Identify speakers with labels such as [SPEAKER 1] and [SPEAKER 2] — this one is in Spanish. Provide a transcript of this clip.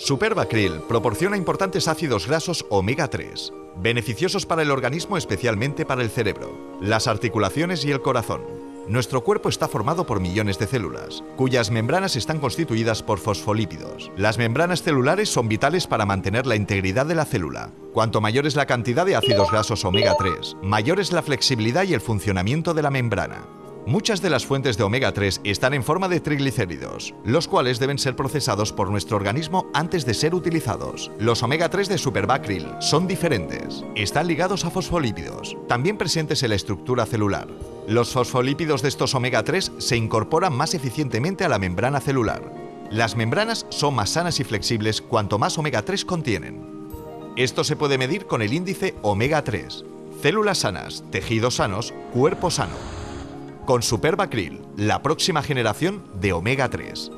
[SPEAKER 1] Superba Krill proporciona importantes ácidos grasos omega 3, beneficiosos para el organismo especialmente para el cerebro, las articulaciones y el corazón. Nuestro cuerpo está formado por millones de células, cuyas membranas están constituidas por fosfolípidos. Las membranas celulares son vitales para mantener la integridad de la célula. Cuanto mayor es la cantidad de ácidos grasos omega 3, mayor es la flexibilidad y el funcionamiento de la membrana. Muchas de las fuentes de omega 3 están en forma de triglicéridos, los cuales deben ser procesados por nuestro organismo antes de ser utilizados. Los omega 3 de Superbacryl son diferentes. Están ligados a fosfolípidos, también presentes en la estructura celular. Los fosfolípidos de estos omega 3 se incorporan más eficientemente a la membrana celular. Las membranas son más sanas y flexibles cuanto más omega 3 contienen. Esto se puede medir con el índice omega 3. Células sanas, tejidos sanos, cuerpo sano con Superbacryl, la próxima generación de omega 3.